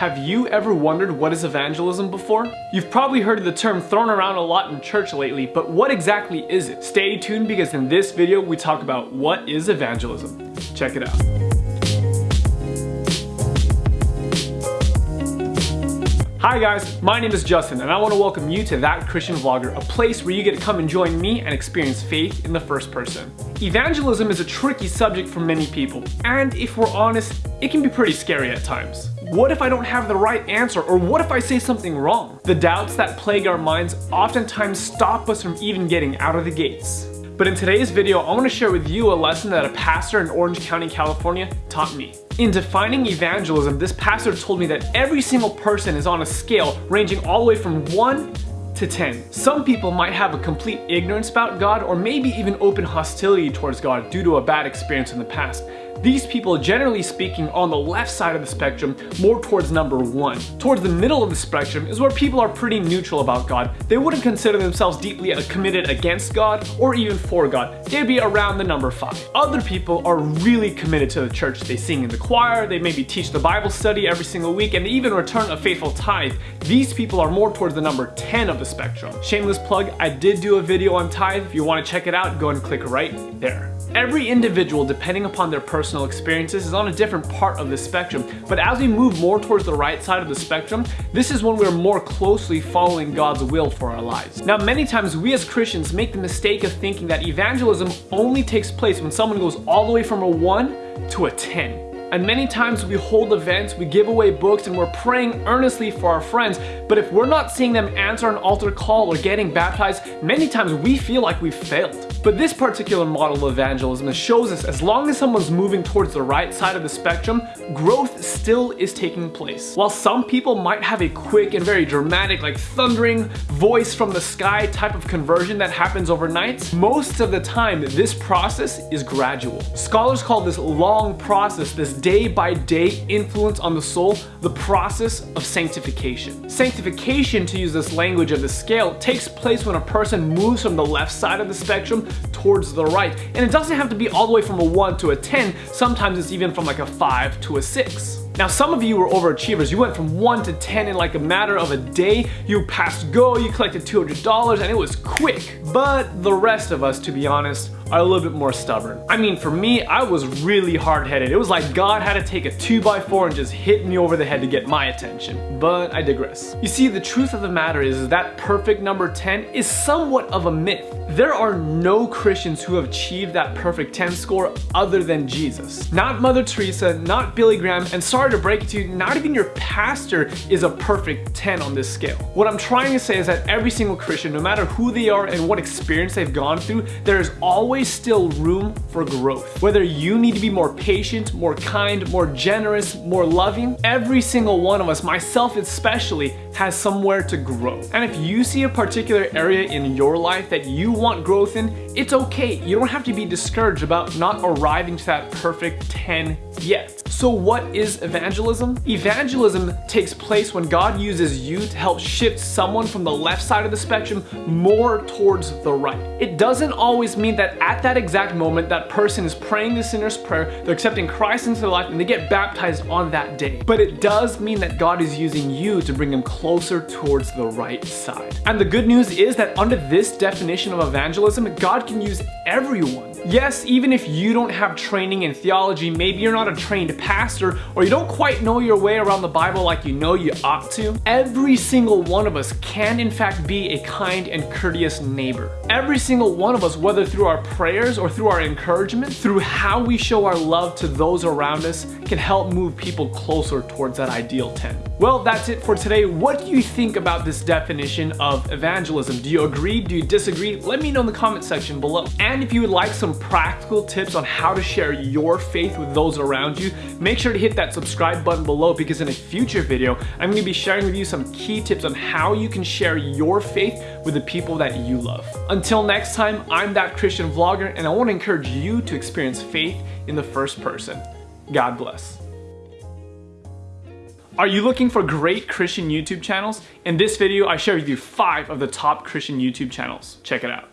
Have you ever wondered what is evangelism before? You've probably heard the term thrown around a lot in church lately, but what exactly is it? Stay tuned because in this video we talk about what is evangelism. Check it out. Hi guys, my name is Justin and I want to welcome you to That Christian Vlogger, a place where you get to come and join me and experience faith in the first person. Evangelism is a tricky subject for many people, and if we're honest, it can be pretty scary at times. What if I don't have the right answer, or what if I say something wrong? The doubts that plague our minds oftentimes stop us from even getting out of the gates. But in today's video, I want to share with you a lesson that a pastor in Orange County, California taught me. In defining evangelism, this pastor told me that every single person is on a scale ranging all the way from 1 to 10. Some people might have a complete ignorance about God or maybe even open hostility towards God due to a bad experience in the past. These people, generally speaking, on the left side of the spectrum, more towards number one. Towards the middle of the spectrum is where people are pretty neutral about God. They wouldn't consider themselves deeply uh, committed against God or even for God. They'd be around the number five. Other people are really committed to the church. They sing in the choir, they maybe teach the Bible study every single week, and they even return a faithful tithe. These people are more towards the number 10 of the spectrum. Shameless plug, I did do a video on tithe. If you want to check it out, go and click right there. Every individual, depending upon their personal experiences, is on a different part of the spectrum. But as we move more towards the right side of the spectrum, this is when we're more closely following God's will for our lives. Now, many times we as Christians make the mistake of thinking that evangelism only takes place when someone goes all the way from a 1 to a 10. And many times we hold events, we give away books, and we're praying earnestly for our friends. But if we're not seeing them answer an altar call or getting baptized, many times we feel like we've failed. But this particular model of evangelism shows us as long as someone's moving towards the right side of the spectrum, growth still is taking place. While some people might have a quick and very dramatic, like thundering voice from the sky type of conversion that happens overnight, most of the time this process is gradual. Scholars call this long process, this day by day influence on the soul, the process of sanctification. Sanctification, to use this language of the scale, takes place when a person moves from the left side of the spectrum towards the right. And it doesn't have to be all the way from a 1 to a 10, sometimes it's even from like a 5 to a 6. Now some of you were overachievers. You went from 1 to 10 in like a matter of a day. You passed go, you collected $200 and it was quick. But the rest of us, to be honest, are a little bit more stubborn. I mean, for me, I was really hard-headed. It was like God had to take a 2x4 and just hit me over the head to get my attention. But I digress. You see, the truth of the matter is that perfect number 10 is somewhat of a myth. There are no Christians who have achieved that perfect 10 score other than Jesus. Not Mother Teresa, not Billy Graham, and sorry to break it to you, not even your pastor is a perfect 10 on this scale. What I'm trying to say is that every single Christian, no matter who they are and what experience they've gone through, there is always still room for growth. Whether you need to be more patient, more kind, more generous, more loving, every single one of us, myself especially, has somewhere to grow. And if you see a particular area in your life that you want growth in, it's okay. You don't have to be discouraged about not arriving to that perfect 10 yet. So what is evangelism? Evangelism takes place when God uses you to help shift someone from the left side of the spectrum more towards the right. It doesn't always mean that at that exact moment that person is praying the sinner's prayer, they're accepting Christ into their life and they get baptized on that day. But it does mean that God is using you to bring them closer towards the right side. And the good news is that under this definition of evangelism, God can use everyone. Yes, even if you don't have training in theology, maybe you're not a trained pastor, or you don't quite know your way around the Bible like you know you ought to, every single one of us can in fact be a kind and courteous neighbor. Every single one of us, whether through our prayers or through our encouragement, through how we show our love to those around us, can help move people closer towards that ideal 10. Well, that's it for today. What do you think about this definition of evangelism? Do you agree? Do you disagree? Let me know in the comment section below. And if you would like some practical tips on how to share your faith with those around you, make sure to hit that subscribe button below because in a future video, I'm gonna be sharing with you some key tips on how you can share your faith with the people that you love. Until next time, I'm that Christian vlogger and I wanna encourage you to experience faith in the first person. God bless. Are you looking for great Christian YouTube channels? In this video, I share with you five of the top Christian YouTube channels. Check it out.